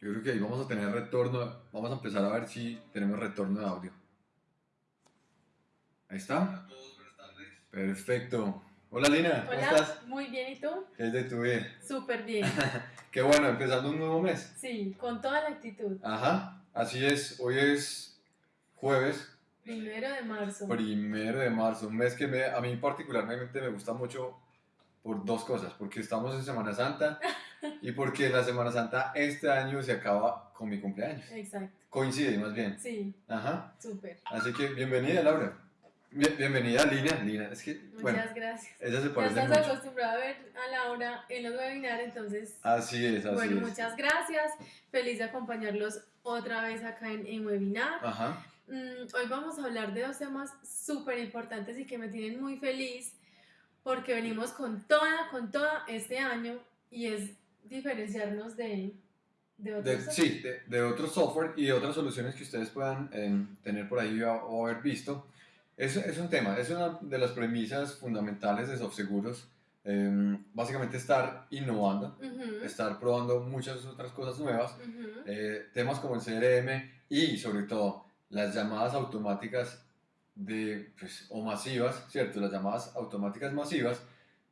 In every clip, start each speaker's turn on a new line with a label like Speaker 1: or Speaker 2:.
Speaker 1: Yo creo que ahí vamos a tener retorno. Vamos a empezar a ver si tenemos retorno de audio. Ahí está. Perfecto. Hola Lina, ¿cómo
Speaker 2: Hola,
Speaker 1: estás?
Speaker 2: muy bien, ¿y tú?
Speaker 1: ¿Qué es de tu vida?
Speaker 2: Súper bien.
Speaker 1: Qué bueno, empezando un nuevo mes.
Speaker 2: Sí, con toda la actitud.
Speaker 1: Ajá, así es. Hoy es jueves,
Speaker 2: Primero de marzo.
Speaker 1: primero de marzo. Un mes que me- a mí particularmente me gusta mucho por dos cosas. Porque estamos en Semana Santa y porque la Semana Santa este año se acaba con mi cumpleaños.
Speaker 2: Exacto.
Speaker 1: Coincide más bien.
Speaker 2: Sí,
Speaker 1: Ajá.
Speaker 2: súper.
Speaker 1: Así que bienvenida, Laura. Bien- bienvenida, Lina. Lina, es que,
Speaker 2: Muchas
Speaker 1: bueno,
Speaker 2: gracias.
Speaker 1: ella se
Speaker 2: Ya
Speaker 1: parece
Speaker 2: estás
Speaker 1: mucho.
Speaker 2: acostumbrado a ver a Laura en los webinars, entonces,
Speaker 1: Así es, así
Speaker 2: bueno,
Speaker 1: es.
Speaker 2: muchas gracias. Feliz de acompañarlos otra vez acá en, en webinar.
Speaker 1: Ajá.
Speaker 2: Mm, hoy vamos a hablar de dos temas súper importantes y que me tienen muy feliz porque venimos con toda, con toda este año y es diferenciarnos de, de
Speaker 1: De,
Speaker 2: otros.
Speaker 1: sí, de, de otro software y de otras soluciones que ustedes puedan eh, tener por ahí o, haber visto. Es, es un tema, es una de las premisas fundamentales de SoftSeguros. eh, básicamente estar innovando,
Speaker 2: Ujú,
Speaker 1: estar probando muchas otras cosas nuevas.
Speaker 2: ujú.
Speaker 1: eh, temas como el CRM y sobre todo las llamadas automáticas de, pues, o masivas, ¿cierto? Las llamadas automáticas masivas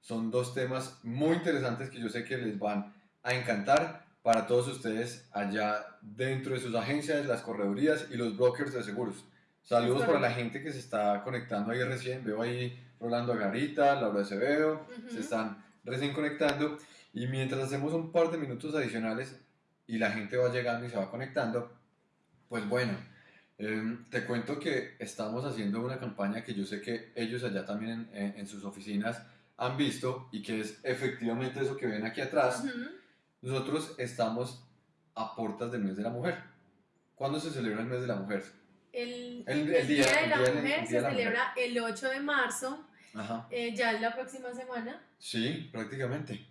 Speaker 1: son dos temas muy interesantes que yo sé que les van a encantar para todos ustedes allá dentro de sus agencias, las corredurías y los brokers de seguros. Saludos para la gente que se está conectando ahí recién. Veo ahí Rolando Agarita, Laura Acevedo,
Speaker 2: Ujú.
Speaker 1: se están recién conectando. Y mientras hacemos un par de minutos adicionales y la gente va llegando y se va conectando, pues bueno, em, te cuento que estamos haciendo una campaña que yo sé que ellos allá también en, en- sus oficinas han visto y que es efectivamente eso que ven aquí atrás.
Speaker 2: Ujú.
Speaker 1: Nosotros estamos a puertas del mes de la mujer. ¿Cuándo se celebra el mes de la mujer?
Speaker 2: El,
Speaker 1: El-
Speaker 2: el
Speaker 1: día-
Speaker 2: Día de la
Speaker 1: día
Speaker 2: Mujer se
Speaker 1: la
Speaker 2: celebra el 8 de marzo,
Speaker 1: Ajá.
Speaker 2: eh, ya es la próxima semana.
Speaker 1: Sí, prácticamente.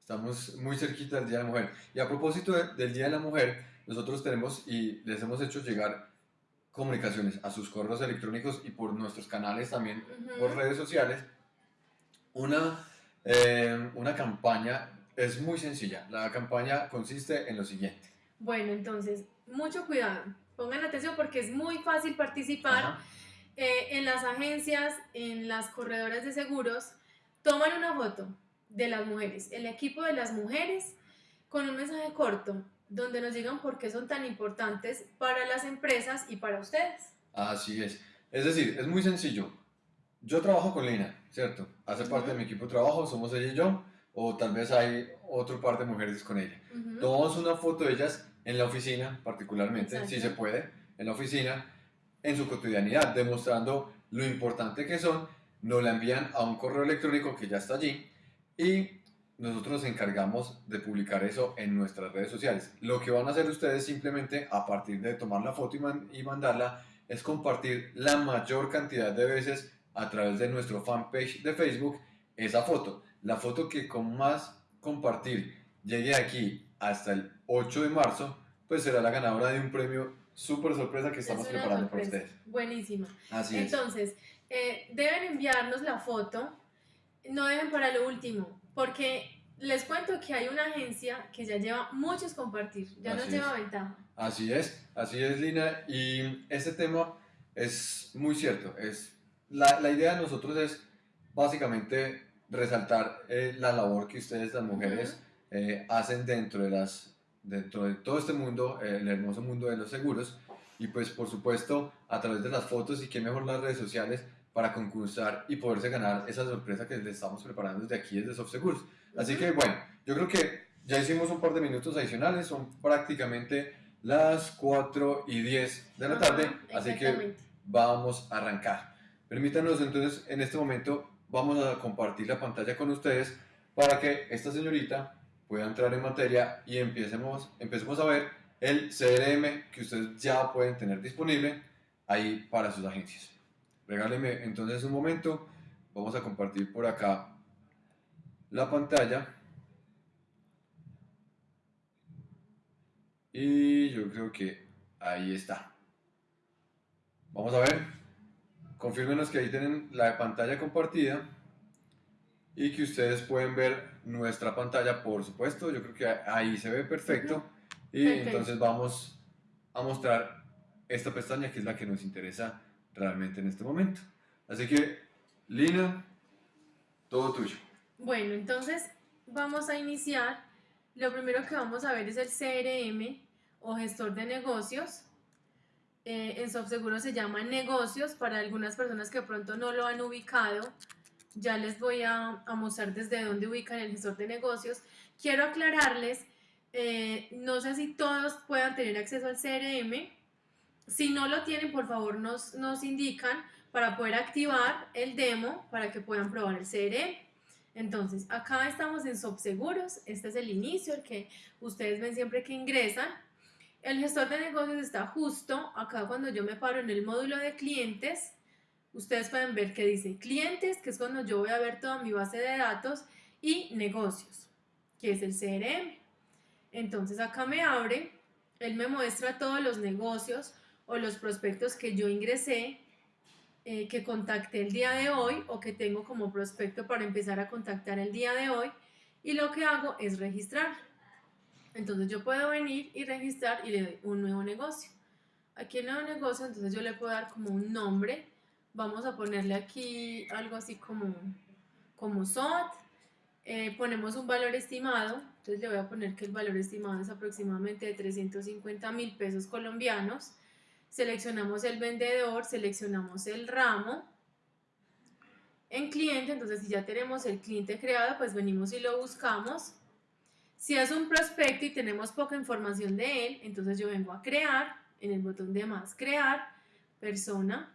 Speaker 1: Estamos muy cerquita del Día de la Mujer. Y a propósito de- del Día de la Mujer, nosotros tenemos y les hemos hecho llegar comunicaciones a sus correos electrónicos y por nuestros canales también,
Speaker 2: Ujú.
Speaker 1: por redes sociales, una, eh, una campaña. Es muy sencilla. La campaña consiste en lo siguiente.
Speaker 2: Bueno, entonces, mucho cuidado. Pongan atención porque es muy fácil participar. Eh, en las agencias, en las corredoras de seguros, toman una foto de las mujeres, el equipo de las mujeres, con un mensaje corto donde nos digan por qué son tan importantes para las empresas y para ustedes.
Speaker 1: Así es. Es decir, es muy sencillo. Yo trabajo con Lina, ¿cierto? Hace parte de mi equipo de trabajo, somos ella y yo, o tal vez hay otro par de mujeres con ella.
Speaker 2: Ujú.
Speaker 1: Tomamos una foto de ellas en la oficina, particularmente,
Speaker 2: Exacto.
Speaker 1: si se puede, en la oficina, en su cotidianidad, demostrando lo importante que son. Nos la envían a un correo electrónico que ya está allí y nosotros nos encargamos de publicar eso en nuestras redes sociales. Lo que van a hacer ustedes simplemente, a partir de tomar la foto y, man- y mandarla, es compartir la mayor cantidad de veces a través de nuestro fanpage de Facebook esa foto. La foto que con más compartir llegue aquí hasta el 8 de marzo, pues será la ganadora de un premio súper sorpresa que estamos
Speaker 2: Es
Speaker 1: preparando para
Speaker 2: sorpresa.
Speaker 1: ustedes.
Speaker 2: Buenísima.
Speaker 1: Así es.
Speaker 2: Entonces, eh, deben enviarnos la foto, no dejen para lo último, porque les cuento que hay una agencia que ya lleva muchos compartir, ya nos
Speaker 1: Así
Speaker 2: lleva
Speaker 1: es.
Speaker 2: ventaja.
Speaker 1: Así es, así es, Lina. Y este tema es muy cierto. Es, la, la idea de nosotros es básicamente resaltar eh, la labor que ustedes, las mujeres, eh, hacen dentro de, las, dentro de todo este mundo, eh, el hermoso mundo de los seguros. Y pues por supuesto a través de las fotos y qué mejor las redes sociales para concursar y poderse ganar esa sorpresa que les estamos preparando desde aquí, desde SoftSeguros. Así que bueno, yo creo que ya hicimos un par de minutos adicionales, son prácticamente las 4 y 10 de la
Speaker 2: Ajá,
Speaker 1: tarde, así que vamos a arrancar. Permítanos entonces, en este momento vamos a compartir la pantalla con ustedes para que esta señorita pueda entrar en materia y empecemos, empecemos a ver el CRM que ustedes ya pueden tener disponible ahí para sus agencias. Regáleme entonces un momento, vamos a compartir por acá la pantalla. Y yo creo que ahí está. Vamos a ver. Confírmenos que ahí tienen la pantalla compartida y que ustedes pueden ver nuestra pantalla, por supuesto. Yo creo que ahí se ve perfecto. Y entonces vamos a mostrar esta pestaña que es la que nos interesa realmente en este momento. Así que, Lina, todo tuyo.
Speaker 2: Bueno, entonces vamos a iniciar. Lo primero que vamos a ver es el CRM o gestor de negocios. Eh, en SoftSeguro se llama negocios. Para algunas personas que pronto no lo han ubicado, ya les voy a, a mostrar desde dónde ubican el gestor de negocios. Quiero aclararles, eh, no sé si todos puedan tener acceso al CRM. Si no lo tienen, por favor nos, nos indican para poder activar el demo para que puedan probar el CRM. Entonces, acá estamos en SoftSeguros, este es el inicio, el que ustedes ven siempre que ingresan. El gestor de negocios está justo acá cuando yo me paro en el módulo de clientes. Ustedes pueden ver que dice clientes, que es cuando yo voy a ver toda mi base de datos, y negocios, que es el CRM. Entonces acá me abre, él me muestra todos los negocios o los prospectos que yo ingresé, eh, que contacté el día de hoy o que tengo como prospecto para empezar a contactar el día de hoy. Y lo que hago es registrar. Entonces yo puedo venir y registrar y le doy un nuevo negocio. Aquí el nuevo negocio, entonces yo le puedo dar como un nombre. Vamos a ponerle aquí algo así como, como SOT. Eh, ponemos un valor estimado. Entonces le voy a poner que el valor estimado es aproximadamente de 350 mil pesos colombianos. Seleccionamos el vendedor, seleccionamos el ramo. En cliente, entonces si ya tenemos el cliente creado, pues venimos y lo buscamos. Si es un prospecto y tenemos poca información de él, entonces yo vengo a crear, en el botón de más, crear, persona,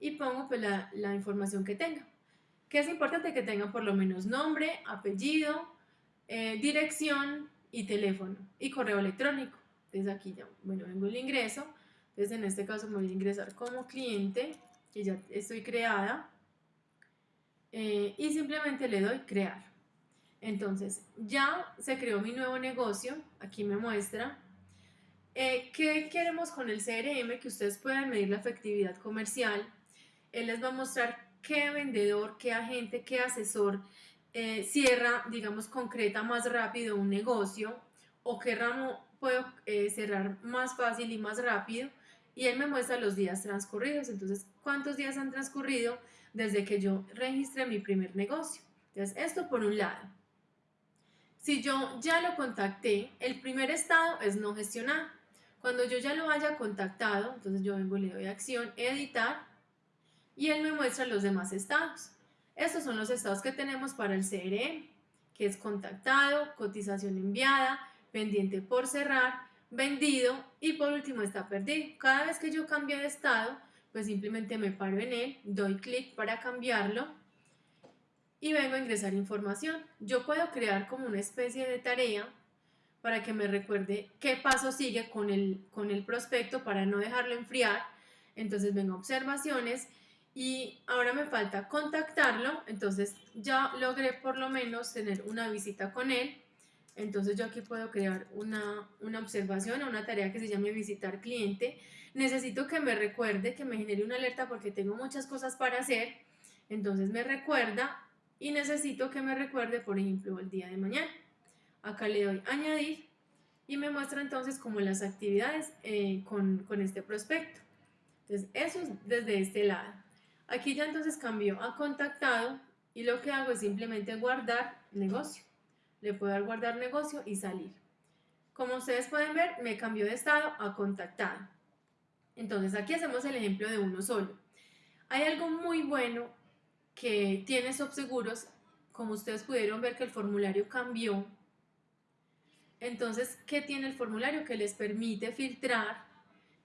Speaker 2: y pongo pues la, la información que tenga. Que es importante que tengan por lo menos nombre, apellido, eh, dirección y teléfono y correo electrónico. Entonces aquí ya, bueno, vengo el ingreso. Entonces en este caso me voy a ingresar como cliente, que ya estoy creada. eh, y simplemente le doy crear. Entonces, ya se creó mi nuevo negocio, aquí me muestra. Eh, ¿Qué queremos con el CRM? Que ustedes puedan medir la efectividad comercial. Él les va a mostrar qué vendedor, qué agente, qué asesor eh, cierra, digamos, concreta más rápido un negocio o qué ramo puedo cerrar más fácil y más rápido. Y él me muestra los días transcurridos. Entonces, ¿cuántos días han transcurrido desde que yo registré mi primer negocio? Entonces, esto por un lado. Si yo ya lo contacté, el primer estado es no gestionar. Cuando yo ya lo haya contactado, entonces yo vengo, le doy acción, editar, y él me muestra los demás estados. Estos son los estados que tenemos para el CRM, que es contactado, cotización enviada, pendiente por cerrar, vendido y por último está perdido. Cada vez que yo cambio de estado, pues simplemente me paro en él, doy clic para cambiarlo y vengo a ingresar información. Yo puedo crear como una especie de tarea para que me recuerde qué paso sigue con el, con el prospecto para no dejarlo enfriar. Entonces vengo a observaciones y ahora me falta contactarlo. Entonces ya logré por lo menos tener una visita con él. Entonces yo aquí puedo crear una, una observación o una tarea que se llame visitar cliente. Necesito que me recuerde, que me genere una alerta porque tengo muchas cosas para hacer. Entonces me recuerda y necesito que me recuerde, por ejemplo, el día de mañana. Acá le doy añadir y me muestra entonces como las actividades eh, con, con este prospecto. Entonces eso es desde este lado. Aquí ya entonces cambió a contactado y lo que hago es simplemente guardar negocio. Le puedo dar guardar negocio y salir. Como ustedes pueden ver, me cambió de estado a contactado. Entonces aquí hacemos el ejemplo de uno solo. Hay algo muy bueno que tiene SoftSeguros, como ustedes pudieron ver que el formulario cambió. Entonces, ¿qué tiene el formulario? Que les permite filtrar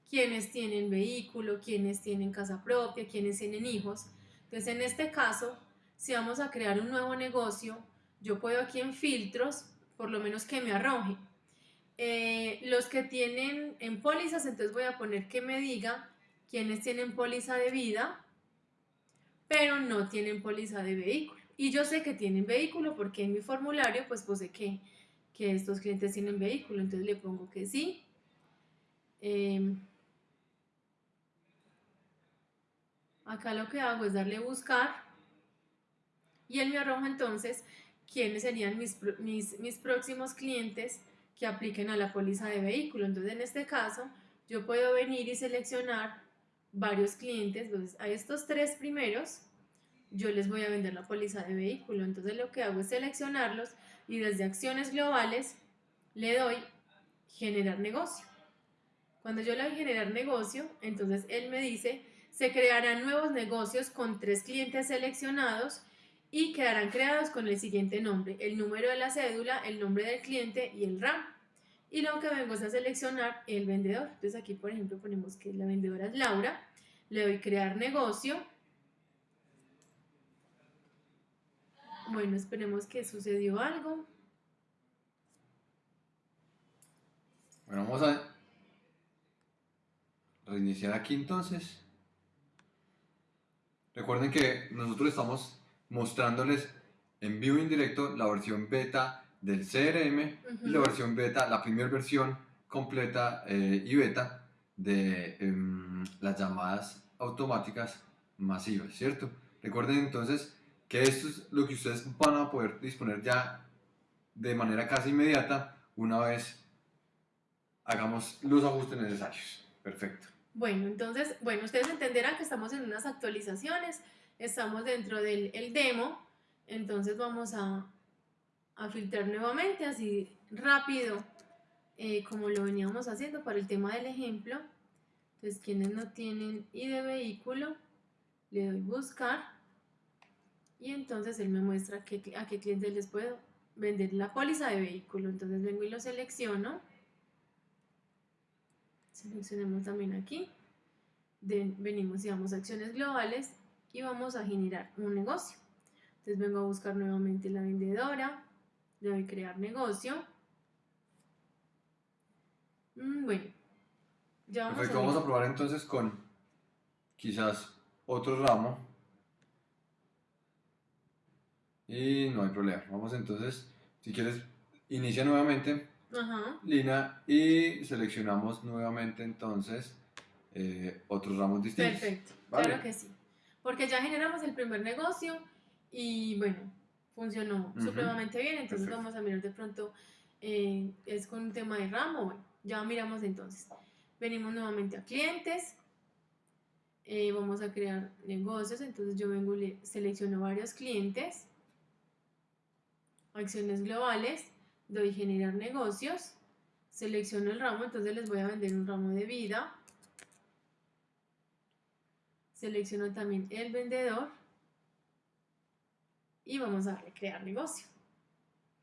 Speaker 2: quienes tienen vehículo, quienes tienen casa propia, quienes tienen hijos. Entonces, en este caso, si vamos a crear un nuevo negocio, yo puedo aquí en filtros, por lo menos que me arroje. Eh, los que tienen en pólizas, entonces voy a poner que me diga quienes tienen póliza de vida, pero no tienen póliza de vehículo. Y yo sé que tienen vehículo porque en mi formulario pues puse que, que estos clientes tienen vehículo, entonces le pongo que sí. Eh, acá lo que hago es darle buscar y él me arroja entonces quiénes serían mis, mis, mis próximos clientes que apliquen a la póliza de vehículo. Entonces, en este caso, yo puedo venir y seleccionar varios clientes. Entonces, a estos tres primeros, yo les voy a vender la póliza de vehículo. Entonces, lo que hago es seleccionarlos y desde acciones globales le doy generar negocio. Cuando yo le doy generar negocio, entonces él me dice, se crearán nuevos negocios con tres clientes seleccionados y quedarán creados con el siguiente nombre, el número de la cédula, el nombre del cliente y el RAM. Y lo que vengo a seleccionar el vendedor. Entonces aquí, por ejemplo, ponemos que la vendedora es Laura. Le doy crear negocio. Bueno, esperemos que sucedió algo.
Speaker 1: Bueno, vamos a reiniciar aquí entonces. Recuerden que nosotros estamos mostrándoles en vivo y en directo la versión beta del CRM y la versión beta, la primera versión completa eh, y beta de em, las llamadas automáticas masivas, ¿cierto? Recuerden entonces que esto es lo que ustedes van a poder disponer ya de manera casi inmediata una vez hagamos los ajustes necesarios. Perfecto.
Speaker 2: Bueno, entonces, bueno, ustedes entenderán que estamos en unas actualizaciones, estamos dentro del el demo, entonces vamos a, a filtrar nuevamente, así rápido, eh, como lo veníamos haciendo para el tema del ejemplo. Entonces, quienes no tienen I de vehículo, le doy buscar y entonces él me muestra qué a qué clientes les puedo vender la póliza de vehículo. Entonces vengo y lo selecciono. Seleccionemos también aquí. Venimos y vamos a acciones globales y vamos a generar un negocio. Entonces vengo a buscar nuevamente la vendedora, le doy crear negocio. Mm, bueno, ya vamos
Speaker 1: Perfecto,
Speaker 2: a
Speaker 1: vamos a probar entonces con quizás otro ramo. Y no hay problema. Vamos entonces, si quieres, inicia nuevamente
Speaker 2: Ajá,
Speaker 1: Lina y seleccionamos nuevamente entonces eh, otros ramos distintos.
Speaker 2: perfecto,
Speaker 1: Vale.
Speaker 2: claro que sí. Porque ya generamos el primer negocio y bueno, funcionó supremamente bien. Entonces
Speaker 1: perfecto.
Speaker 2: vamos a mirar de pronto, eh, es con un tema de ramo. Bueno, ya miramos entonces. Venimos nuevamente a clientes. eh, vamos a crear negocios. Entonces yo vengo y le selecciono varios clientes. Acciones globales. Doy generar negocios. Selecciono el ramo. Entonces les voy a vender un ramo de vida. Selecciono también el vendedor. Y vamos a darle crear negocio.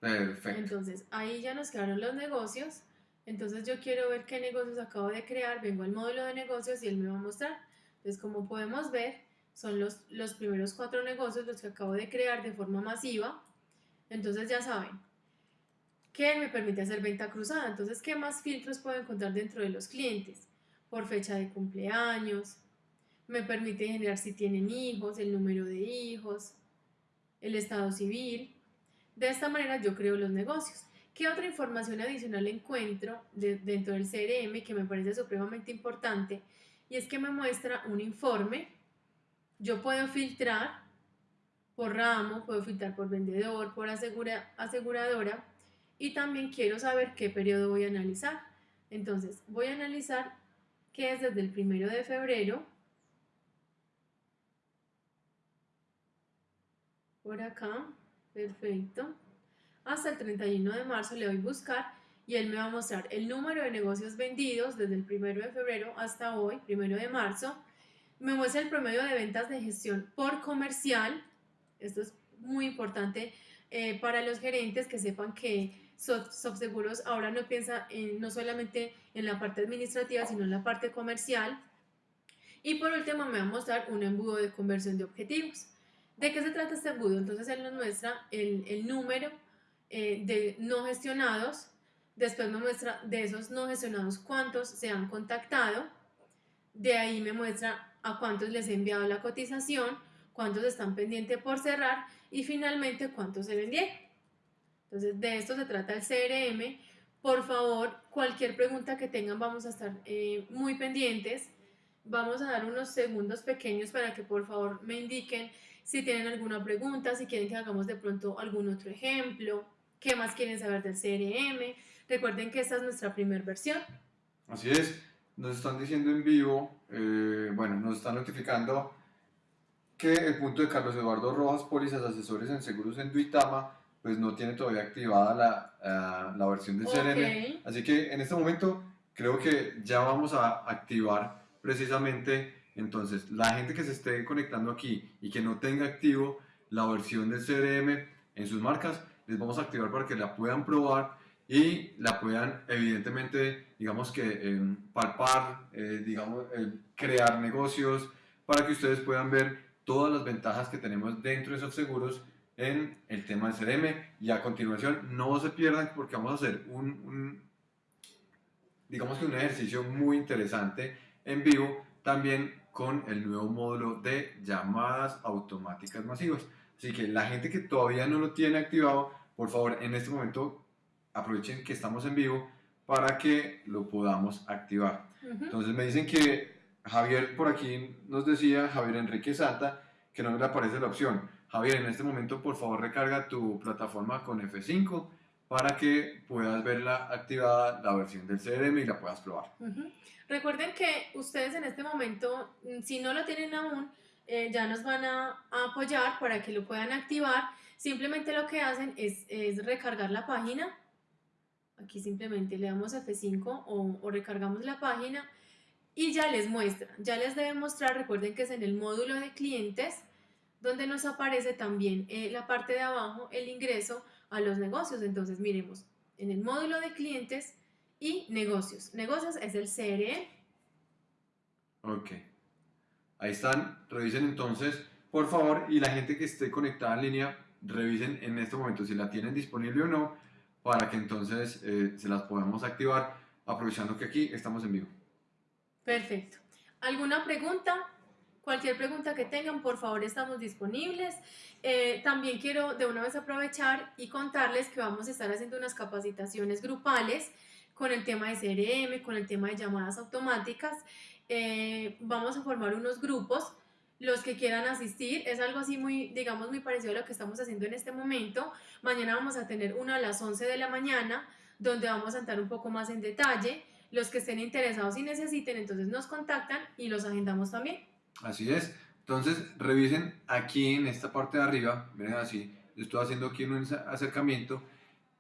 Speaker 1: Perfecto.
Speaker 2: Entonces, ahí ya nos quedaron los negocios. Entonces, yo quiero ver qué negocios acabo de crear. Vengo al módulo de negocios y él me va a mostrar. Entonces, como podemos ver, son los, los primeros cuatro negocios los que acabo de crear de forma masiva. Entonces, ya saben que me permite hacer venta cruzada. Entonces, ¿qué más filtros puedo encontrar dentro de los clientes? Por fecha de cumpleaños. Me permite generar si tienen hijos, el número de hijos, el estado civil. De esta manera yo creo los negocios. ¿Qué otra información adicional encuentro de- dentro del CRM que me parece supremamente importante? Y es que me muestra un informe. Yo puedo filtrar por ramo, puedo filtrar por vendedor, por asegura- aseguradora y también quiero saber qué periodo voy a analizar. Entonces voy a analizar que es desde el primero de febrero por acá, perfecto. Hasta el 31 de marzo le doy buscar y él me va a mostrar el número de negocios vendidos desde el 1 de febrero hasta hoy, 1 de marzo. Me muestra el promedio de ventas de gestión por comercial. Esto es muy importante eh, para los gerentes que sepan que Sof- Softseguros ahora no piensa en- no solamente en la parte administrativa, sino en la parte comercial. Y por último me va a mostrar un embudo de conversión de objetivos. ¿De qué se trata este embudo? Entonces él nos muestra el, el número eh, de no gestionados, después me muestra de esos no gestionados cuántos se han contactado, de ahí me muestra a cuántos les he enviado la cotización, cuántos están pendientes por cerrar y finalmente cuántos se vendieron. Entonces de esto se trata el CRM. Por favor, cualquier pregunta que tengan vamos a estar eh, muy pendientes. Vamos a dar unos segundos pequeños para que por favor me indiquen si tienen alguna pregunta, si quieren que hagamos de pronto algún otro ejemplo, qué más quieren saber del CRM. Recuerden que esta es nuestra primera versión.
Speaker 1: Así es, nos están diciendo en vivo, eh, bueno, nos están notificando que el punto de Carlos Eduardo Rojas, pólizas asesores en seguros en Duitama, pues no tiene todavía activada la, eh, la versión del CRM.
Speaker 2: Ok.
Speaker 1: Así que en este momento creo que ya vamos a activar precisamente entonces la gente que se esté conectando aquí y que no tenga activo la versión del CRM en sus marcas, les vamos a activar para que la puedan probar y la puedan evidentemente, digamos que eh, palpar, eh, digamos, eh, crear negocios para que ustedes puedan ver todas las ventajas que tenemos dentro de esos seguros en el tema del CRM y a continuación no se pierdan porque vamos a hacer un, un digamos que un ejercicio muy interesante en vivo también con el nuevo módulo de llamadas automáticas masivas. Así que la gente que todavía no lo tiene activado, por favor, en este momento aprovechen que estamos en vivo para que lo podamos activar.
Speaker 2: Ujú.
Speaker 1: Entonces me dicen que Javier por aquí nos decía, Javier Enrique Santa, que no le aparece la opción. Javier, en este momento por favor recarga tu plataforma con F5 para que puedas verla activada la versión del CRM y la puedas probar.
Speaker 2: Ujú. Recuerden que ustedes en este momento, mm, si no lo tienen aún, eh, ya nos van a apoyar para que lo puedan activar. Simplemente lo que hacen es, es recargar la página. Aquí simplemente le damos F5 o, o recargamos la página y ya les muestra. Ya les debe mostrar, recuerden que es en el módulo de clientes, donde nos aparece también eh, la parte de abajo, el ingreso a los negocios. Entonces, miremos, en el módulo de clientes y negocios. Negocios es el CRM.
Speaker 1: Ok. Ahí están. Revisen entonces, por favor, y la gente que esté conectada en línea, revisen en este momento si la tienen disponible o no, para que entonces eh, se las podamos activar, aprovechando que aquí estamos en vivo.
Speaker 2: Perfecto. ¿Alguna pregunta? Cualquier pregunta que tengan, por favor, estamos disponibles. Eh, también quiero de una vez aprovechar y contarles que vamos a estar haciendo unas capacitaciones grupales con el tema de CRM, con el tema de llamadas automáticas. Eh, vamos a formar unos grupos. Los que quieran asistir, es algo así muy, digamos, muy parecido a lo que estamos haciendo en este momento. Mañana vamos a tener una a las 11 de la mañana, donde vamos a entrar un poco más en detalle. Los que estén interesados y necesiten, entonces nos contactan y los agendamos también.
Speaker 1: Así es. Entonces, revisen aquí en esta parte de arriba, miren así, estoy haciendo aquí un acercamiento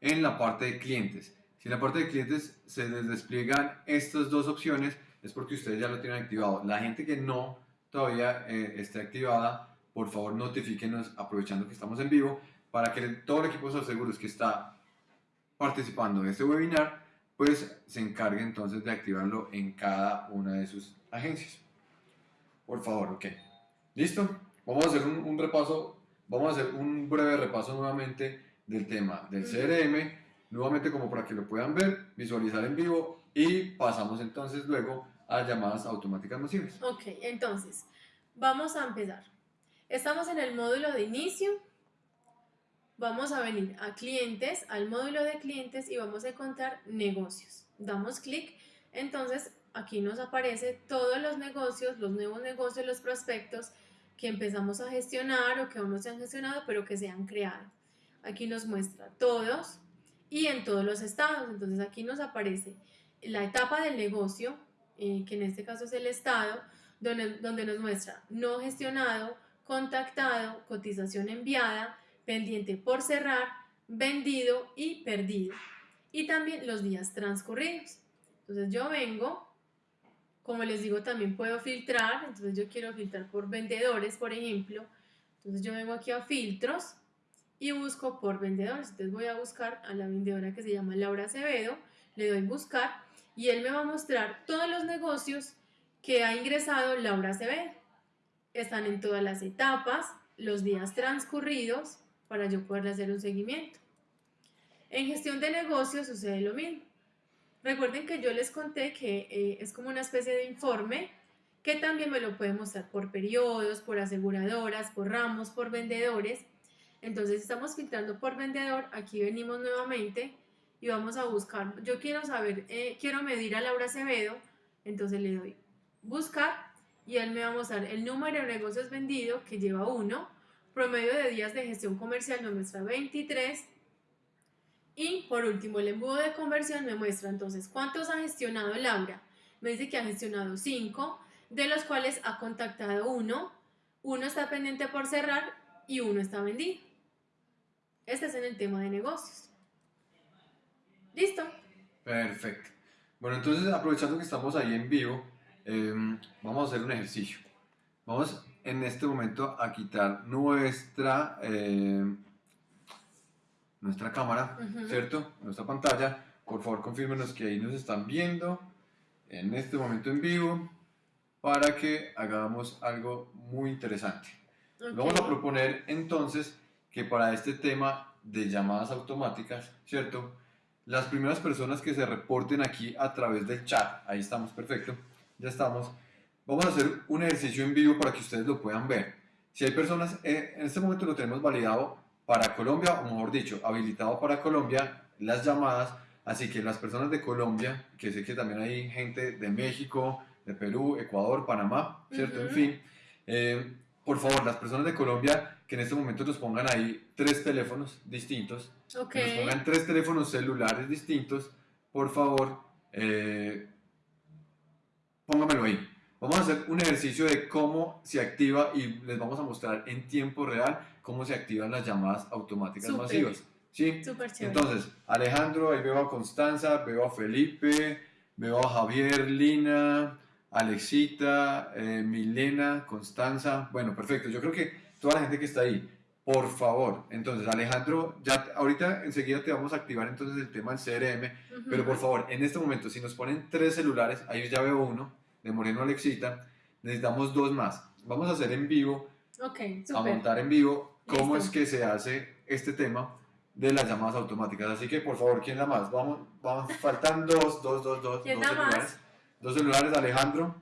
Speaker 1: en la parte de clientes. Si en la parte de clientes se les despliegan estas dos opciones, es porque ustedes ya lo tienen activado. La gente que no todavía eh, esté activada, por favor notifíquenos aprovechando que estamos en vivo para que todo el equipo de seguros que está participando en este webinar, pues se encargue entonces de activarlo en cada una de sus agencias. Por favor, ok. ¿Listo? Vamos a hacer un, un repaso, vamos a hacer un breve repaso nuevamente del tema del. CRM, nuevamente como para que lo puedan ver, visualizar en vivo y pasamos entonces luego a llamadas automáticas masivas.
Speaker 2: Ok, entonces, vamos a empezar. Estamos en el módulo de inicio. Vamos a venir a clientes, al módulo de clientes y vamos a encontrar negocios. Damos clic, entonces aquí nos aparece todos los negocios, los nuevos negocios, los prospectos que empezamos a gestionar o que aún no se han gestionado, pero que se han creado. Aquí nos muestra todos y en todos los estados. Entonces aquí nos aparece la etapa del negocio, eh, que en este caso es el estado, donde, donde nos muestra no gestionado, contactado, cotización enviada, pendiente por cerrar, vendido y perdido. Y también los días transcurridos. Entonces yo vengo, como les digo, también puedo filtrar. Entonces yo quiero filtrar por vendedores, por ejemplo. Entonces yo vengo aquí a filtros y busco por vendedores. Entonces voy a buscar a la vendedora que se llama Laura Acevedo, le doy buscar y él me va a mostrar todos los negocios que ha ingresado Laura Acevedo. Están en todas las etapas, los días transcurridos para yo poder hacer un seguimiento. En gestión de negocios sucede lo mismo. Recuerden que yo les conté que eh, es como una especie de informe que también me lo puede mostrar por periodos, por aseguradoras, por ramos, por vendedores. Entonces estamos filtrando por vendedor, aquí venimos nuevamente y vamos a buscar, yo quiero saber, eh, quiero medir a Laura Acevedo, entonces le doy buscar y él me va a mostrar el número de negocios vendidos que lleva uno, promedio de días de gestión comercial nos muestra 23 Y por último, el embudo de conversión me muestra entonces cuántos ha gestionado Laura. Me dice que ha gestionado 5, de los cuales ha contactado uno, uno está pendiente por cerrar y uno está vendido. Este es en el tema de negocios. ¿Listo?
Speaker 1: Perfecto. Bueno, entonces aprovechando que estamos ahí en vivo, em, vamos a hacer un ejercicio. Vamos en este momento a quitar nuestra, em, nuestra cámara. ¿cierto? Nuestra pantalla. Por favor, confírmenos que ahí nos están viendo en este momento en vivo para que hagamos algo muy interesante. Vamos a proponer entonces que para este tema de llamadas automáticas, ¿cierto? Las primeras personas que se reporten aquí a través del chat, ahí estamos, perfecto, ya estamos. Vamos a hacer un ejercicio en vivo para que ustedes lo puedan ver. Si hay personas, eh, en este momento lo tenemos validado para Colombia, o mejor dicho, habilitado para Colombia, las llamadas, así que las personas de Colombia, que sé que también hay gente de México, de Perú, Ecuador, Panamá, ¿cierto? En
Speaker 2: Ujú.
Speaker 1: fin, eh, por favor, las personas de Colombia que en este momento nos pongan ahí tres teléfonos distintos,
Speaker 2: Ok.
Speaker 1: que nos pongan tres teléfonos celulares distintos, por favor, eh, póngamelo ahí. Vamos a hacer un ejercicio de cómo se activa y les vamos a mostrar en tiempo real cómo se activan las llamadas automáticas
Speaker 2: Súper.
Speaker 1: masivas. ¿Sí?
Speaker 2: Chévere.
Speaker 1: Entonces, Alejandro, ahí veo a Constanza, veo a Felipe, veo a Javier, Lina, Alexita, eh, Milena, Constanza. Bueno, perfecto. Yo creo que toda la gente que está ahí, por favor. Entonces, Alejandro, ya ahorita enseguida te vamos a activar entonces el tema del CRM,
Speaker 2: Ujú.
Speaker 1: pero por favor, en este momento, si nos ponen tres celulares, ahí ya veo uno, de Moreno Alexita, necesitamos dos más. Vamos a hacer en vivo
Speaker 2: Ok,
Speaker 1: a
Speaker 2: súper.
Speaker 1: montar en vivo cómo
Speaker 2: Listo.
Speaker 1: es que se hace este tema de las llamadas automáticas. Así que por favor, ¿quién da más? Vamos, vamos, faltan dos, dos, dos, dos,
Speaker 2: ¿Quién
Speaker 1: dos
Speaker 2: da más?
Speaker 1: celulares. Dos celulares, Alejandro.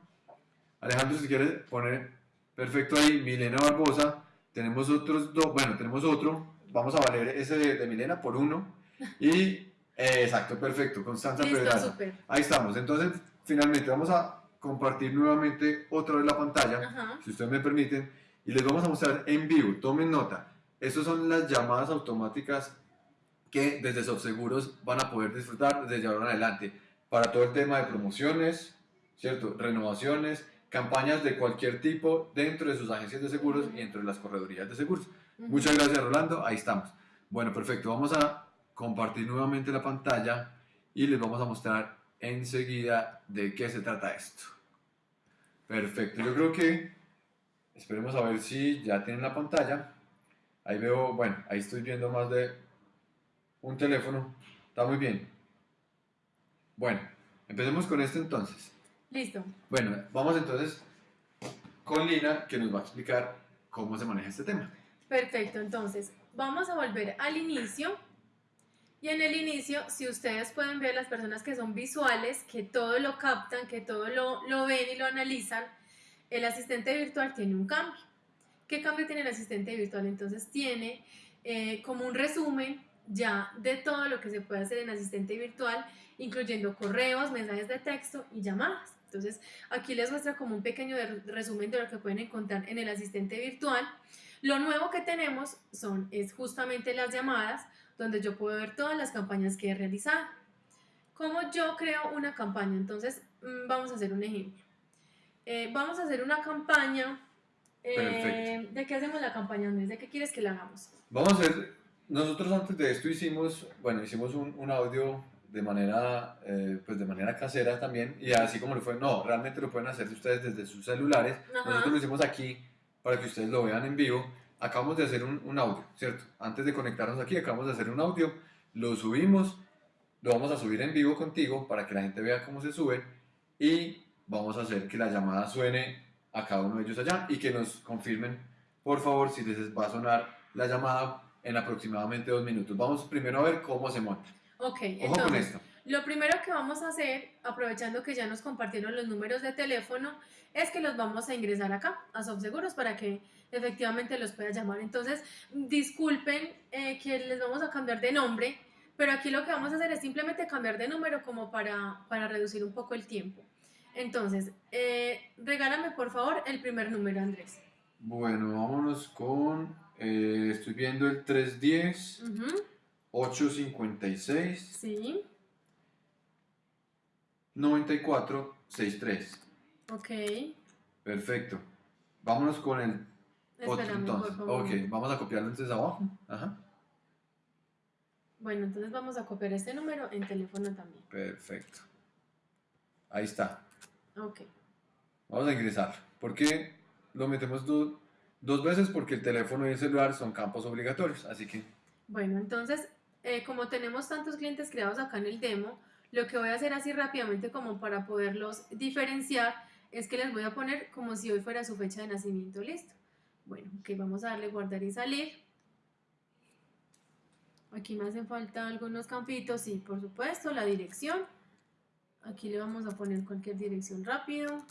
Speaker 1: Alejandro, si quieres poner perfecto ahí, Milena Barbosa. Tenemos otros dos, bueno, tenemos otro. Vamos a valer ese de, de Milena por uno. Y, eh, exacto, perfecto, Constanza
Speaker 2: Listo.
Speaker 1: Ahí estamos. Entonces, finalmente vamos a compartir nuevamente otra vez la pantalla
Speaker 2: Ajá.
Speaker 1: si ustedes me permiten, y les vamos a mostrar en vivo, tomen nota, estas son las llamadas automáticas que desde Subseguros van a poder disfrutar desde ahora en adelante, para todo el tema de promociones, ¿cierto? Renovaciones, campañas de cualquier tipo dentro de sus agencias de seguros y dentro de las corredurías de seguros. Muchas gracias Rolando, ahí estamos. Bueno, perfecto, vamos a compartir nuevamente la pantalla y les vamos a mostrar enseguida de qué se trata esto. Perfecto, yo creo que esperemos a ver si ya tienen la pantalla. Ahí veo, bueno, ahí estoy viendo más de un teléfono. Está muy bien. Bueno, empecemos con esto entonces.
Speaker 2: Listo.
Speaker 1: Bueno, vamos entonces con Lina que nos va a explicar cómo se maneja este tema.
Speaker 2: Perfecto, entonces vamos a volver al inicio. Y en el inicio, si ustedes pueden ver las personas que son visuales, que todo lo captan, que todo lo, lo ven y lo analizan, el asistente virtual tiene un cambio. ¿Qué cambio tiene el asistente virtual? Entonces tiene eh, como un resumen ya de todo lo que se puede hacer en asistente virtual, incluyendo correos, mensajes de texto y llamadas. Entonces aquí les muestra como un pequeño resumen de lo que pueden encontrar en el asistente virtual. Lo nuevo que tenemos son es justamente las llamadas, donde yo puedo ver todas las campañas que he realizado. ¿Cómo yo creo una campaña? Entonces, mm, vamos a hacer un ejemplo. Eh, vamos a hacer una campaña. eh. ¿De qué hacemos la campaña, Andrés? ¿De qué quieres que la hagamos?
Speaker 1: Vamos a hacer, nosotros antes de esto hicimos, bueno, hicimos un, un audio de manera, eh, pues de manera casera también, y así como lo fue, no, realmente lo pueden hacer ustedes desde sus celulares,
Speaker 2: Ajá.
Speaker 1: nosotros lo hicimos aquí para que ustedes lo vean en vivo, acabamos de hacer un, un audio, ¿cierto? Antes de conectarnos aquí, acabamos de hacer un audio, lo subimos, lo vamos a subir en vivo contigo para que la gente vea cómo se sube, y vamos a hacer que la llamada suene a cada uno de ellos allá, y que nos confirmen, por favor, si les va a sonar la llamada en aproximadamente dos minutos. Vamos primero a ver cómo se monta.
Speaker 2: Ok,
Speaker 1: Ojo con
Speaker 2: entonces,
Speaker 1: esto.
Speaker 2: lo primero que vamos a hacer, aprovechando que ya nos compartieron los números de teléfono, es que los vamos a ingresar acá, a Subseguros, para que efectivamente los pueda llamar. Entonces, disculpen eh, que les vamos a cambiar de nombre, pero aquí lo que vamos a hacer es simplemente cambiar de número como para, para reducir un poco el tiempo. Entonces, eh, regálame por favor el primer número, Andrés.
Speaker 1: Bueno, vámonos con. eh, estoy viendo el 310.
Speaker 2: Ujú.
Speaker 1: 856
Speaker 2: Sí,
Speaker 1: 9463.
Speaker 2: ok.
Speaker 1: Perfecto. Vámonos con el otro entonces.
Speaker 2: por favor.
Speaker 1: Ok, vamos a copiarlo entonces abajo. Ajá.
Speaker 2: Bueno, entonces vamos a copiar este número en teléfono también.
Speaker 1: Perfecto. Ahí está.
Speaker 2: Ok.
Speaker 1: Vamos a ingresar. ¿Por qué lo metemos do- dos veces? Porque el teléfono y el celular son campos obligatorios. Así que
Speaker 2: Bueno, entonces, eh, como tenemos tantos clientes creados acá en el demo, lo que voy a hacer así rápidamente como para poderlos diferenciar es que les voy a poner como si hoy fuera su fecha de nacimiento, listo. Bueno, ok, vamos a darle guardar y salir. Aquí me hacen falta algunos campitos, y por supuesto, la dirección. Aquí le vamos a poner cualquier dirección rápido.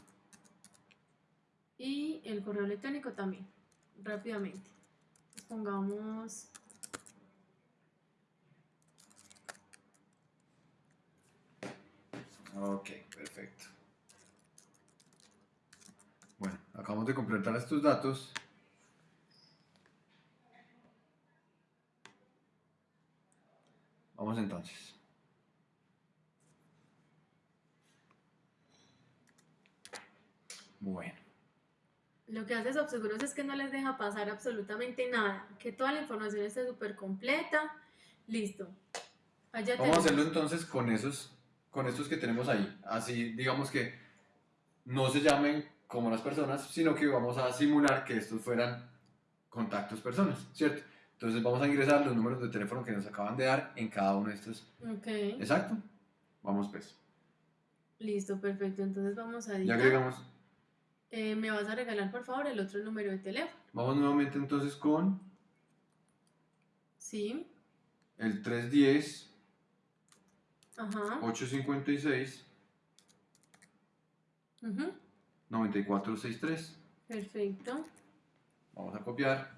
Speaker 2: Y el correo electrónico también, rápidamente. Pongamos
Speaker 1: Ok, perfecto. Bueno, acabamos de completar estos datos. Vamos entonces. Bueno,
Speaker 2: Lo que hace Subseguros es que no les deja pasar absolutamente nada, que toda la información esté súper completa. Listo. Allá
Speaker 1: vamos a hacerlo entonces con esos, con estos que tenemos ahí. Así, digamos que no se llamen como las personas, sino que vamos a simular que estos fueran contactos personas, ¿cierto? Entonces vamos a ingresar los números de teléfono que nos acaban de dar en cada uno de estos.
Speaker 2: Ok,
Speaker 1: Exacto. Vamos pues.
Speaker 2: listo, perfecto. Entonces vamos a
Speaker 1: Ya agregamos.
Speaker 2: Eh, Me vas a regalar, por favor, el otro número de teléfono.
Speaker 1: Vamos nuevamente entonces con
Speaker 2: Sí.
Speaker 1: el 310
Speaker 2: Ajá.
Speaker 1: 856
Speaker 2: ujú,
Speaker 1: 9463.
Speaker 2: Perfecto.
Speaker 1: Vamos a copiar.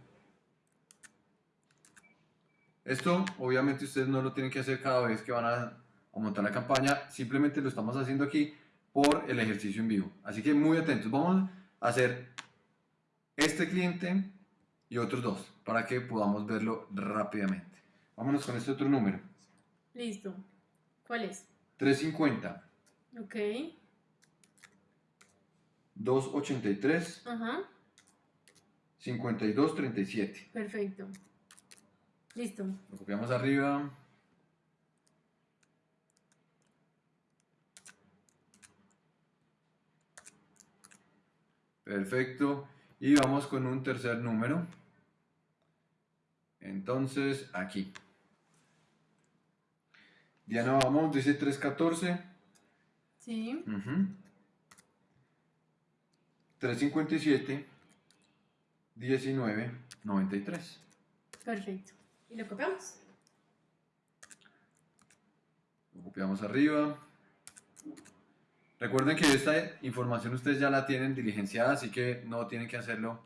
Speaker 1: Esto obviamente ustedes no lo tienen que hacer cada vez que van a, a montar la campaña, simplemente lo estamos haciendo aquí por el ejercicio en vivo. Así que muy atentos, vamos a hacer este cliente y otros dos para que podamos verlo rápidamente. Vámonos con este otro número.
Speaker 2: Listo. ¿Cuál es?
Speaker 1: 350
Speaker 2: Ok.
Speaker 1: 283
Speaker 2: Ajá.
Speaker 1: 5237.
Speaker 2: Perfecto. Listo.
Speaker 1: Lo copiamos arriba. Perfecto. Y vamos con un tercer número. Entonces, aquí. Diana, vamos, dice 314.
Speaker 2: Sí.
Speaker 1: ujú, 357. 19. 93.
Speaker 2: Perfecto. ¿Y lo copiamos?
Speaker 1: Lo copiamos arriba. Recuerden que esta información ustedes ya la tienen diligenciada, así que no tienen que hacerlo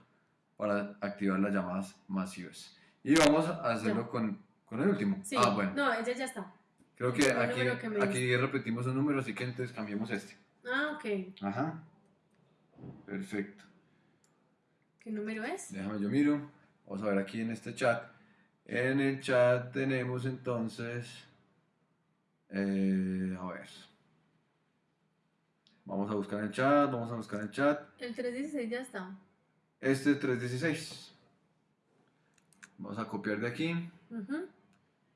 Speaker 1: para activar las llamadas masivas. Y vamos a hacerlo con, con el último.
Speaker 2: Sí.
Speaker 1: Ah, bueno.
Speaker 2: No, ella ya está.
Speaker 1: Creo que aquí,
Speaker 2: que
Speaker 1: aquí repetimos un número, así que entonces cambiemos este.
Speaker 2: Ah, ok.
Speaker 1: Ajá. Perfecto.
Speaker 2: ¿Qué número es?
Speaker 1: Déjame yo miro. Vamos a ver aquí en este chat. En el chat tenemos entonces. eh, a ver. Vamos a buscar en el chat. Vamos a buscar en el chat.
Speaker 2: El 316 ya está.
Speaker 1: Este 316. Vamos a copiar de aquí.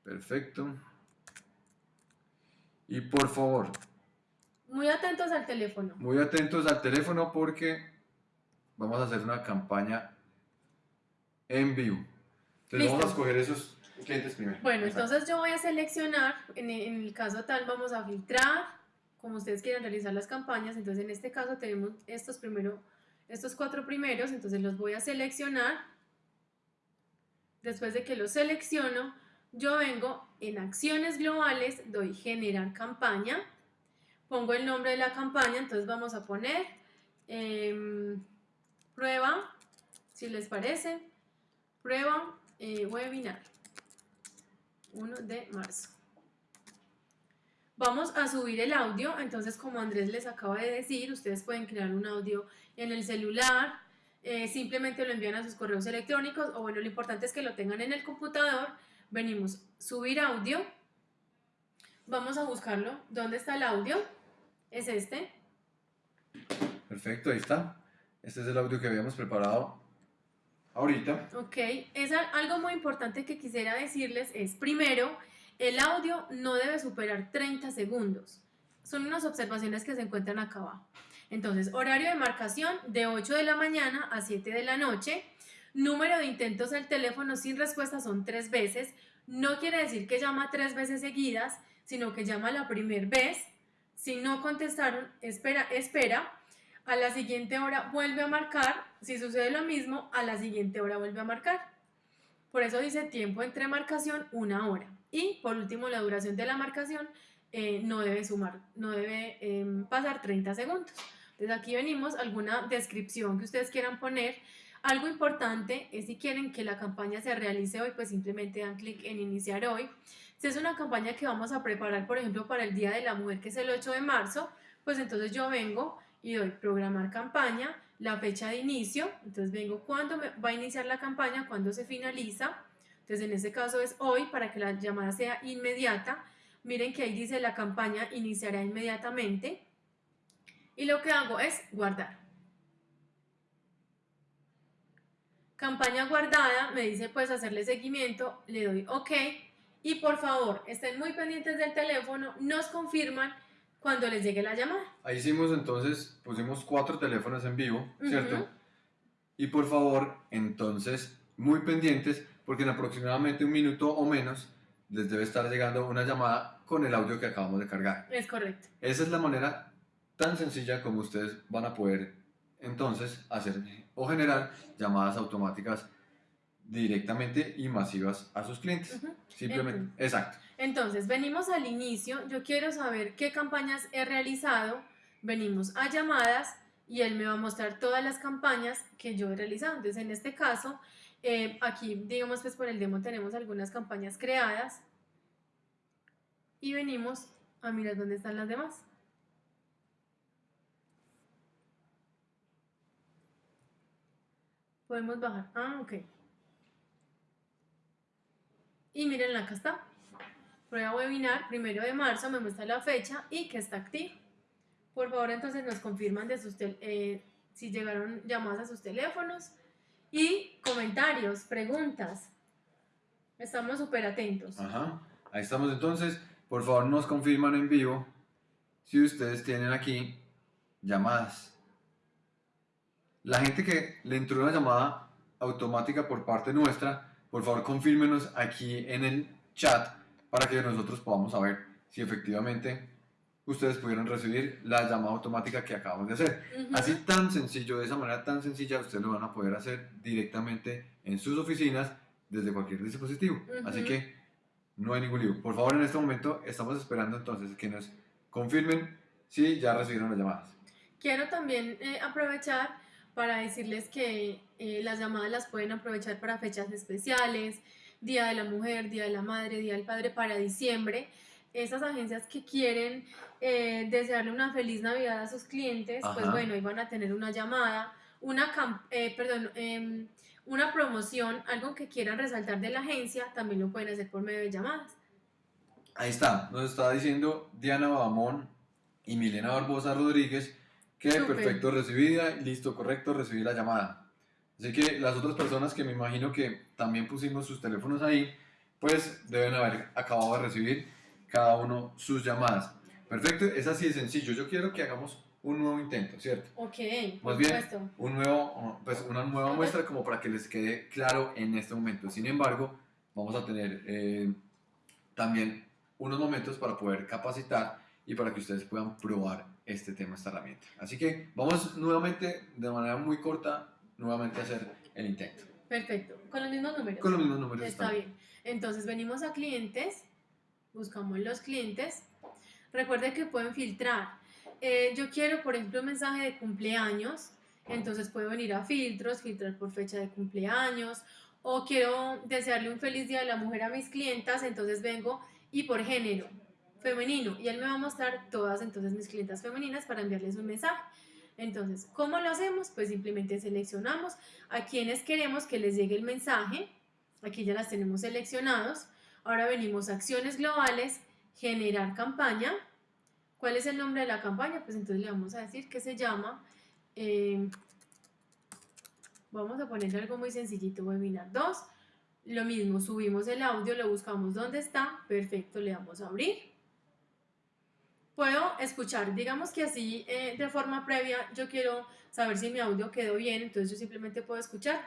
Speaker 1: Perfecto. Y por favor,
Speaker 2: Muy atentos al teléfono.
Speaker 1: muy atentos al teléfono porque vamos a hacer una campaña en vivo. Entonces
Speaker 2: Listo.
Speaker 1: vamos a escoger esos clientes primero.
Speaker 2: Bueno,
Speaker 1: Exacto.
Speaker 2: entonces yo voy a seleccionar, en el, en el caso tal vamos a filtrar, como ustedes quieran realizar las campañas, entonces en este caso tenemos estos primero, estos cuatro primeros, entonces los voy a seleccionar. Después de que los selecciono, yo vengo en acciones globales, doy generar campaña, pongo el nombre de la campaña, entonces vamos a poner em, prueba, si les parece, prueba eh, webinar. 1 de marzo. Vamos a subir el audio, entonces como Andrés les acaba de decir, ustedes pueden crear un audio en el celular, eh, simplemente lo envían a sus correos electrónicos o bueno, lo importante es que lo tengan en el computador, venimos subir audio. Vamos a buscarlo. ¿Dónde está el audio? Es este.
Speaker 1: Perfecto, ahí está. Este es el audio que habíamos preparado ahorita.
Speaker 2: Ok, es al- algo muy importante que quisiera decirles es, primero, el audio no debe superar 30 segundos. Son unas observaciones que se encuentran acá abajo. Entonces, horario de marcación de 8 de la mañana a 7 de la noche. Número de intentos del teléfono sin respuesta son tres veces. No quiere decir que llama tres veces seguidas, sino que llama la primera vez. Si no contestaron, espera, espera. A la siguiente hora vuelve a marcar. Si sucede lo mismo, a la siguiente hora vuelve a marcar. Por eso dice tiempo entre marcación, una hora. Y por último, la duración de la marcación eh, no debe sumar, no debe em, pasar 30 segundos. Entonces aquí venimos, alguna descripción que ustedes quieran poner. Algo importante es si quieren que la campaña se realice hoy, pues simplemente dan clic en iniciar hoy. Si es una campaña que vamos a preparar, por ejemplo, para el Día de la Mujer, que es el 8 de marzo, pues entonces yo vengo y doy programar campaña, la fecha de inicio, entonces vengo cuándo va a iniciar la campaña, cuándo se finaliza, entonces en este caso es hoy para que la llamada sea inmediata, miren que ahí dice la campaña iniciará inmediatamente y lo que hago es guardar. Campaña guardada, me dice pues hacerle seguimiento, le doy OK y por favor estén muy pendientes del teléfono, nos confirman cuando les llegue la llamada.
Speaker 1: Ahí hicimos entonces, pusimos cuatro teléfonos en vivo, ¿cierto? Y por favor, entonces, muy pendientes, porque en aproximadamente un minuto o menos les debe estar llegando una llamada con el audio que acabamos de cargar.
Speaker 2: Es correcto.
Speaker 1: Esa es la manera tan sencilla como ustedes van a poder entonces hacer o generar llamadas automáticas directamente y masivas a sus clientes.
Speaker 2: Ujú.
Speaker 1: Simplemente, exacto.
Speaker 2: Entonces, venimos al inicio, yo quiero saber qué campañas he realizado, venimos a llamadas y él me va a mostrar todas las campañas que yo he realizado. Entonces, en este caso, eh, aquí, digamos, pues por el demo tenemos algunas campañas creadas y venimos a mirar dónde están las demás. Podemos bajar. Ah, ok. Y miren, acá está. Prueba webinar, primero de marzo, me muestra la fecha y que está activo. Por favor, entonces nos confirman de sus eh, si llegaron llamadas a sus teléfonos y comentarios, preguntas. Estamos súper atentos.
Speaker 1: Ajá. Ahí estamos entonces. Por favor, nos confirman en vivo si ustedes tienen aquí llamadas. La gente que le entró una llamada automática por parte nuestra, por favor confírmenos aquí en el chat para que nosotros podamos saber si efectivamente ustedes pudieron recibir la llamada automática que acabamos de hacer.
Speaker 2: Ujú.
Speaker 1: Así tan sencillo, de esa manera tan sencilla, ustedes lo van a poder hacer directamente en sus oficinas desde cualquier dispositivo. Así que no hay ningún lío. Por favor, en este momento estamos esperando entonces que nos confirmen si ya recibieron las llamadas.
Speaker 2: Quiero también eh, aprovechar para decirles que eh, las llamadas las pueden aprovechar para fechas especiales, Día de la Mujer, Día de la Madre, Día del Padre, para diciembre. Esas agencias que quieren eh, desearle una feliz Navidad a sus clientes, pues
Speaker 1: Ajá.
Speaker 2: bueno, ahí van a tener una llamada, una, eh, perdón, em, una promoción, algo que quieran resaltar de la agencia, también lo pueden hacer por medio de llamadas.
Speaker 1: Ahí está, nos está diciendo Diana Babamón y Milena Barbosa Rodríguez que
Speaker 2: Súper.
Speaker 1: perfecto, recibida, listo, correcto, recibí la llamada. Así que las otras personas que me imagino que también pusimos sus teléfonos ahí, pues deben haber acabado de recibir cada uno sus llamadas. Perfecto, es así de sencillo. Yo quiero que hagamos un nuevo intento, ¿cierto?
Speaker 2: Ok,
Speaker 1: Más bien,
Speaker 2: supuesto.
Speaker 1: un nuevo, pues una nueva muestra como para que les quede claro en este momento. Sin embargo, vamos a tener eh, también unos momentos para poder capacitar y para que ustedes puedan probar este tema, esta herramienta. Así que vamos nuevamente, de manera muy corta, nuevamente a hacer el intento.
Speaker 2: Perfecto, con los mismos números.
Speaker 1: Con los mismos números.
Speaker 2: Está bien. Entonces venimos a clientes, buscamos los clientes. Recuerden que pueden filtrar. Eh, yo quiero, por ejemplo, un mensaje de cumpleaños. Entonces puedo venir a filtros, filtrar por fecha de cumpleaños. O quiero desearle un feliz día de la mujer a mis clientas. Entonces vengo y por género femenino. Y él me va a mostrar todas entonces mis clientas femeninas para enviarles un mensaje. Entonces, ¿cómo lo hacemos? Pues simplemente seleccionamos a quienes queremos que les llegue el mensaje. Aquí ya las tenemos seleccionados. Ahora venimos a acciones globales, generar campaña. ¿Cuál es el nombre de la campaña? Pues entonces le vamos a decir que se llama, eh, vamos a ponerle algo muy sencillito, webinar 2. Lo mismo, subimos el audio, lo buscamos dónde está, perfecto, le damos a abrir. Puedo escuchar, digamos que así eh, de forma previa yo quiero saber si mi audio quedó bien, entonces yo simplemente puedo escuchar.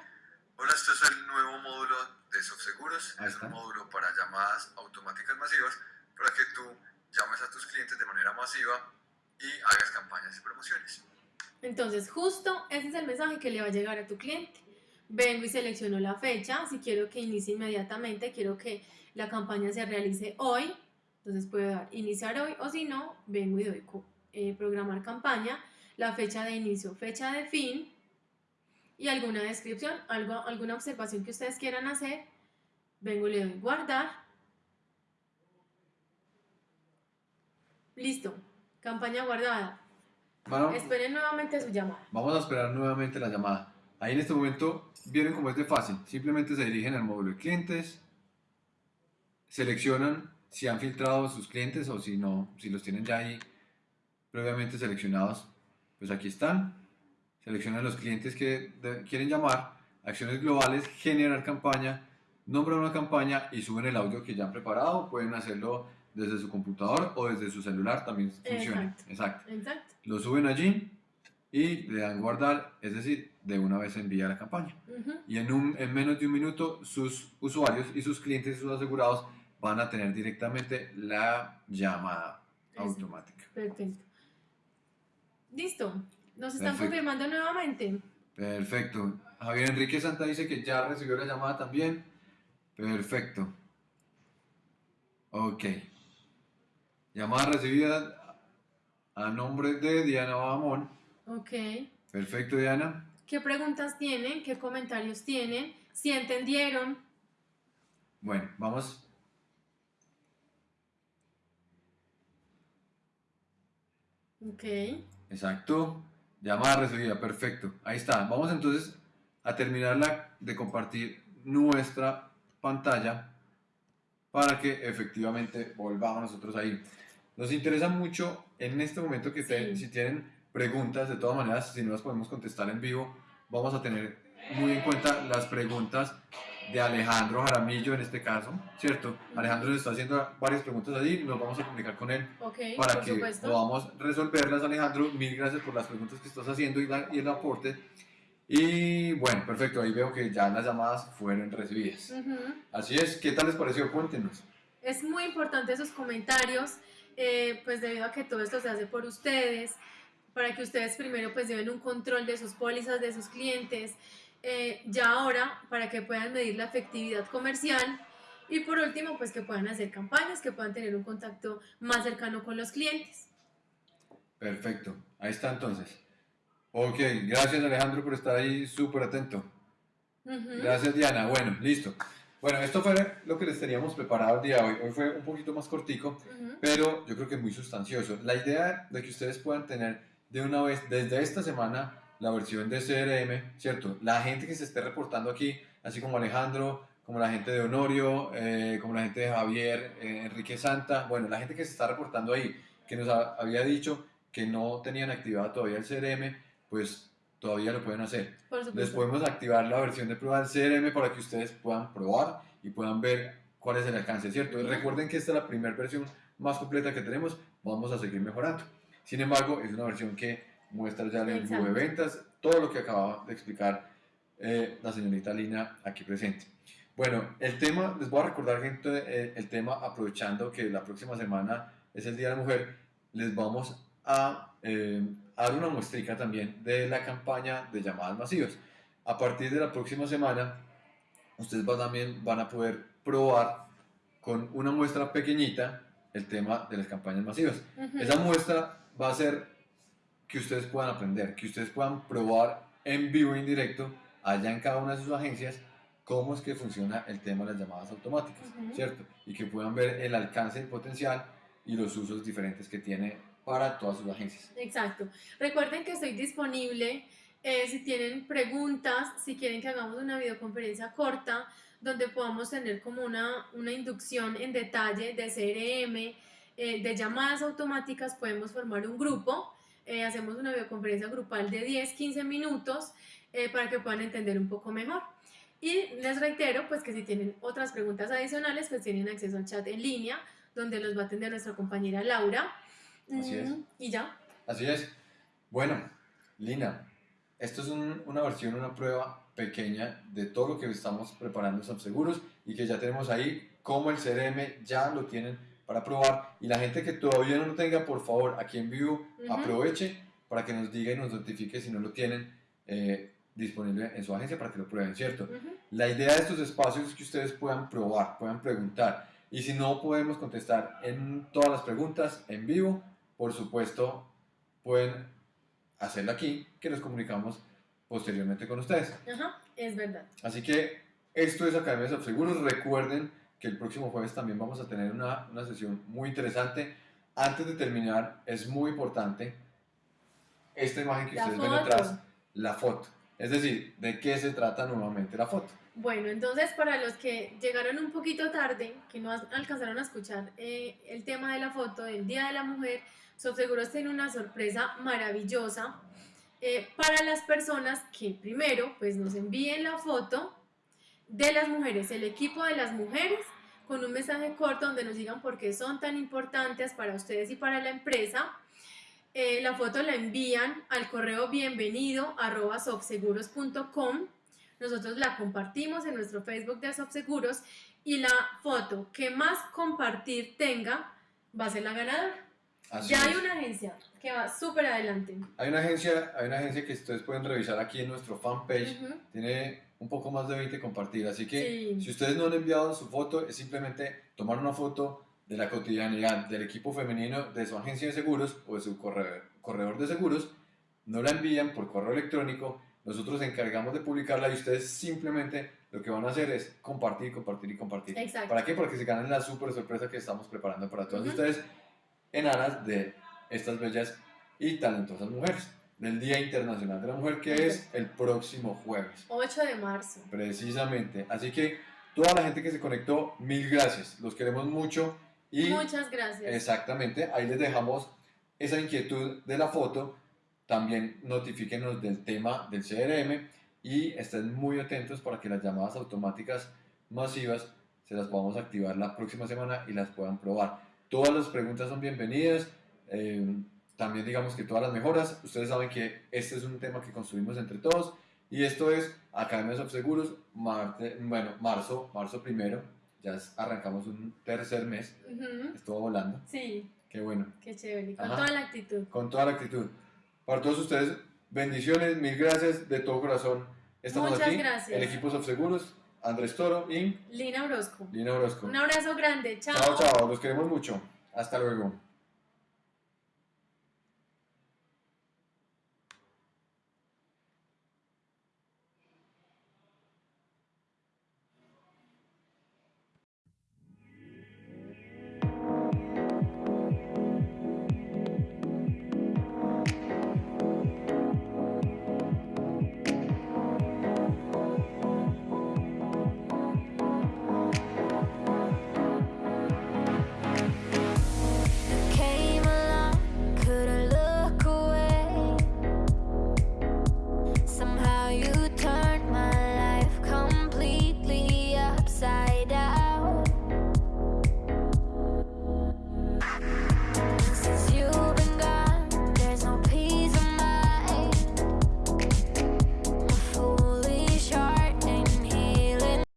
Speaker 3: Hola, este es el nuevo módulo de SoftSeguros.
Speaker 1: Ahí
Speaker 3: Es un módulo para llamadas automáticas masivas para que tú llames a tus clientes de manera masiva y hagas campañas y promociones.
Speaker 2: Entonces, justo ese es el mensaje que le va a llegar a tu cliente. Vengo y selecciono la fecha. Si quiero que inicie inmediatamente, quiero que la campaña se realice hoy. Entonces puedo dar iniciar hoy o si no, vengo y doy eh, programar campaña, la fecha de inicio, fecha de fin y alguna descripción, algo, alguna observación que ustedes quieran hacer. Vengo y le doy guardar. Listo, campaña guardada.
Speaker 1: Bueno,
Speaker 2: Esperen nuevamente su llamada.
Speaker 1: Vamos a esperar nuevamente la llamada. Ahí en este momento vieron cómo es de fácil. Simplemente se dirigen al módulo de clientes, seleccionan si han filtrado sus clientes o si no, si los tienen ya ahí previamente seleccionados. Pues aquí están. Seleccionan los clientes que quieren llamar, acciones globales, generar campaña, nombran una campaña y suben el audio que ya han preparado. Pueden hacerlo desde su computador o desde su celular, también funciona.
Speaker 2: Exacto.
Speaker 1: Exacto
Speaker 2: Exacto.
Speaker 1: lo suben allí y le dan guardar, es decir, de una vez envía la campaña. Y en, un, en menos de un minuto sus usuarios y sus clientes y sus asegurados van a tener directamente la llamada
Speaker 2: Exacto.
Speaker 1: automática.
Speaker 2: Perfecto. Listo. Nos están
Speaker 1: Perfecto.
Speaker 2: confirmando nuevamente.
Speaker 1: Perfecto. Javier Enrique Santa dice que ya recibió la llamada también. Perfecto. Ok. Llamada recibida a nombre de Diana Bamón.
Speaker 2: Ok.
Speaker 1: Perfecto, Diana.
Speaker 2: ¿Qué preguntas tienen? ¿Qué comentarios tienen? Si entendieron.
Speaker 1: Bueno, vamos.
Speaker 2: Ok.
Speaker 1: Exacto. Llamada recibida, perfecto. Ahí está. Vamos entonces a terminar la- de compartir nuestra pantalla para que efectivamente volvamos nosotros ahí. Nos interesa mucho en este momento que
Speaker 2: Sí.
Speaker 1: si tienen preguntas, de todas maneras, si no las podemos contestar en vivo, vamos a tener muy en cuenta las preguntas de Alejandro Jaramillo en este caso, ¿cierto? Alejandro nos está haciendo varias preguntas allí, nos vamos a comunicar con él
Speaker 2: Ok.
Speaker 1: para que
Speaker 2: supuesto.
Speaker 1: podamos resolverlas, Alejandro. Mil gracias por las preguntas que estás haciendo y, la- y el aporte. Y bueno, perfecto, ahí veo que ya las llamadas fueron recibidas.
Speaker 2: Ujú.
Speaker 1: Así es, ¿qué tal les pareció? Cuéntenos.
Speaker 2: Es muy importante esos comentarios, eh, pues debido a que todo esto se hace por ustedes, para que ustedes primero pues lleven un control de sus pólizas, de sus clientes, eh, ya ahora para que puedan medir la efectividad comercial y por último pues que puedan hacer campañas, que puedan tener un contacto más cercano con los clientes.
Speaker 1: Perfecto, ahí está entonces. Ok, gracias Alejandro por estar ahí súper atento. Gracias Diana, bueno, listo. Bueno, esto fue lo que les teníamos preparado el día de hoy. Hoy fue un poquito más cortico, pero yo creo que muy sustancioso. La idea de que ustedes puedan tener de una vez, desde esta semana, la versión de CRM, ¿cierto? La gente que se esté reportando aquí, así como Alejandro, como la gente de Honorio, eh, como la gente de Javier, eh, Enrique Santa, bueno, la gente que se está reportando ahí, que nos ha- había dicho que no tenían activado todavía el CRM, pues todavía lo pueden hacer. Les podemos activar la versión de prueba del CRM para que ustedes puedan probar y puedan ver cuál es el alcance, ¿cierto? Y recuerden que esta es la primera versión más completa que tenemos, vamos a seguir mejorando. Sin embargo, es una versión que muestra ya el embudo de ventas, todo lo que acaba de explicar eh, la señorita Lina aquí presente. Bueno, el tema, les voy a recordar, gente, eh, el tema aprovechando que la próxima semana es el Día de la Mujer, les vamos a, eh, dar una muestrica también de la campaña de llamadas masivas. A partir de la próxima semana, ustedes van, también van a poder probar con una muestra pequeñita el tema de las campañas masivas.
Speaker 2: Ujú.
Speaker 1: Esa muestra va a ser que ustedes puedan aprender, que ustedes puedan probar en vivo e indirecto allá en cada una de sus agencias cómo es que funciona el tema de las llamadas automáticas,
Speaker 2: Ujú.
Speaker 1: ¿cierto? Y que puedan ver el alcance, el potencial y los usos diferentes que tiene para todas sus agencias.
Speaker 2: Exacto. Recuerden que estoy disponible eh, si tienen preguntas, si quieren que hagamos una videoconferencia corta donde podamos tener como una, una inducción en detalle de CRM, eh, de llamadas automáticas, podemos formar un grupo, eh, hacemos una videoconferencia grupal de 10, 15 minutos eh, para que puedan entender un poco mejor. Y les reitero, pues que si tienen otras preguntas adicionales, pues tienen acceso al chat en línea, donde los va a atender nuestra compañera Laura.
Speaker 1: Así es.
Speaker 2: Mm, Y ya.
Speaker 1: Así es. Bueno, Lina, esto es un- una versión, una prueba pequeña de todo lo que estamos preparando en Seguros y que ya tenemos ahí, como el CRM ya lo tienen para probar. Y la gente que todavía no lo tenga, por favor, aquí en vivo, aproveche para que nos diga y nos notifique si no lo tienen eh, disponible en su agencia para que lo prueben, ¿cierto? La idea de estos espacios es que ustedes puedan probar, puedan preguntar. Y si no podemos contestar en todas las preguntas en vivo, por supuesto, pueden hacerlo aquí, que nos comunicamos posteriormente con ustedes.
Speaker 2: Ajá, es verdad.
Speaker 1: Así que esto es Academia de Seguros. Recuerden que el próximo jueves también vamos a tener una, una sesión muy interesante. Antes de terminar, es muy importante esta imagen que
Speaker 2: La
Speaker 1: ustedes ven
Speaker 2: foto.
Speaker 1: atrás, la foto. Es decir, ¿de qué se trata nuevamente la foto?
Speaker 2: Bueno, entonces para los que llegaron un poquito tarde, que no alcanzaron a escuchar eh, el tema de la foto del Día de la Mujer, Subseguros tiene una sorpresa maravillosa eh, para las personas que primero pues nos envíen la foto de las mujeres, el equipo de las mujeres, con un mensaje corto donde nos digan por qué son tan importantes para ustedes y para la empresa. Eh, la foto la envían al correo bienvenido arroba. Nosotros la compartimos en nuestro Facebook de Sobseguros y la foto que más compartir tenga va a ser la ganadora.
Speaker 1: Así
Speaker 2: ya
Speaker 1: es.
Speaker 2: hay una agencia que va súper adelante.
Speaker 1: Hay una agencia, hay una agencia que ustedes pueden revisar aquí en nuestro fanpage.
Speaker 2: Ujú.
Speaker 1: Tiene un poco más de 20 compartidas. Así que
Speaker 2: Sí.
Speaker 1: si ustedes no han enviado su foto, es simplemente tomar una foto de la cotidianidad del equipo femenino de su agencia de seguros o de su corredor, corredor de seguros. No la envían por correo electrónico. Nosotros nos encargamos de publicarla y ustedes simplemente lo que van a hacer es compartir, compartir y compartir.
Speaker 2: Exacto.
Speaker 1: ¿Para qué? Para que se ganen la super sorpresa que estamos preparando para todos
Speaker 2: Ujú.
Speaker 1: ustedes en aras de estas bellas y talentosas mujeres del Día Internacional de la Mujer que es el próximo jueves.
Speaker 2: 8 de marzo.
Speaker 1: Precisamente. Así que toda la gente que se conectó, mil gracias. Los queremos mucho y
Speaker 2: Muchas gracias.
Speaker 1: exactamente ahí les dejamos esa inquietud de la foto. También notifíquenos del tema del CRM y estén muy atentos para que las llamadas automáticas masivas se las podamos activar la próxima semana y las puedan probar. Todas las preguntas son bienvenidas. eh, también digamos que todas las mejoras. Ustedes saben que este es un tema que construimos entre todos y esto es Academia de Seguros, Marte, bueno, marzo, marzo primero. Ya arrancamos un tercer mes.
Speaker 2: Ujú.
Speaker 1: Estuvo volando.
Speaker 2: Sí,
Speaker 1: Qué bueno.
Speaker 2: qué chévere. Con
Speaker 1: Ajá.
Speaker 2: toda la actitud.
Speaker 1: Con toda la actitud. Para todos ustedes, bendiciones, mil gracias de todo corazón. Estamos
Speaker 2: Muchas
Speaker 1: aquí.
Speaker 2: gracias.
Speaker 1: El equipo Subseguros, Andrés Toro y
Speaker 2: Lina Orozco.
Speaker 1: Lina Orozco.
Speaker 2: Un abrazo grande.
Speaker 1: Chao, chao. Los queremos mucho. Hasta luego.